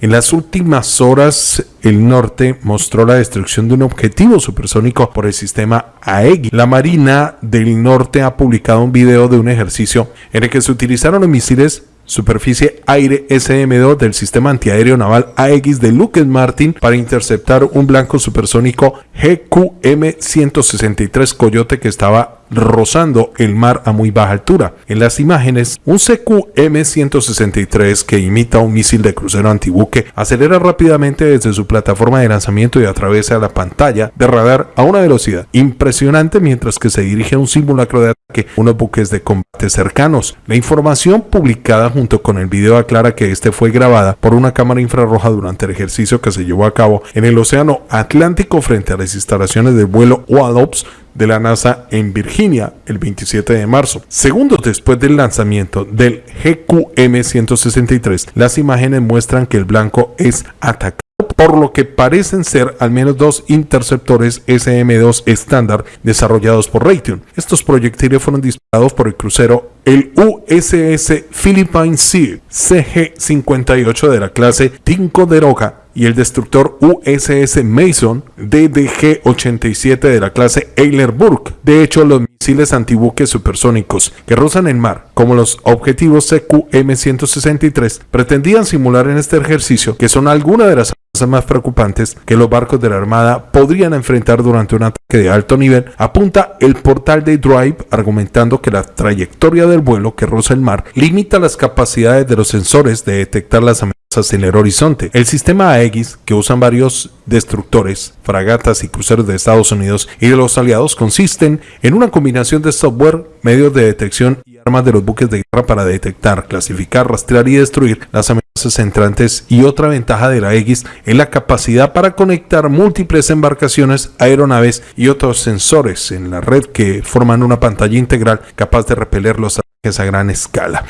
En las últimas horas, el norte mostró la destrucción de un objetivo supersónico por el sistema AEGI. La Marina del Norte ha publicado un video de un ejercicio en el que se utilizaron los misiles superficie aire SM-2 del sistema antiaéreo naval AX de Lockheed Martin para interceptar un blanco supersónico GQM-163 Coyote que estaba rozando el mar a muy baja altura. En las imágenes, un CQ-M163 que imita un misil de crucero antibuque acelera rápidamente desde su plataforma de lanzamiento y atraviesa la pantalla de radar a una velocidad impresionante mientras que se dirige a un simulacro de unos buques de combate cercanos. La información publicada junto con el video aclara que este fue grabada por una cámara infrarroja durante el ejercicio que se llevó a cabo en el Océano Atlántico frente a las instalaciones del vuelo OADOPS de la NASA en Virginia el 27 de marzo. Segundos después del lanzamiento del GQM-163, las imágenes muestran que el blanco es atacado por lo que parecen ser al menos dos interceptores SM-2 estándar desarrollados por Raytheon. Estos proyectiles fueron disparados por el crucero el USS Philippine Sea CG-58 de la clase Ticonderoga y el destructor USS Mason DDG-87 de la clase Eilerburg. De hecho, los misiles antibuques supersónicos que rozan el mar, como los objetivos CQ-M163, pretendían simular en este ejercicio que son algunas de las más preocupantes que los barcos de la Armada podrían enfrentar durante un ataque de alto nivel, apunta el portal de Drive argumentando que la trayectoria del vuelo que roza el mar limita las capacidades de los sensores de detectar las amenazas en el horizonte. El sistema AX, que usan varios destructores, fragatas y cruceros de Estados Unidos y de los aliados, consisten en una combinación de software, medios de detección y armas de los buques de guerra para detectar, clasificar, rastrear y destruir las amenazas entrantes y otra ventaja de la X es la capacidad para conectar múltiples embarcaciones, aeronaves y otros sensores en la red que forman una pantalla integral capaz de repeler los ataques a gran escala.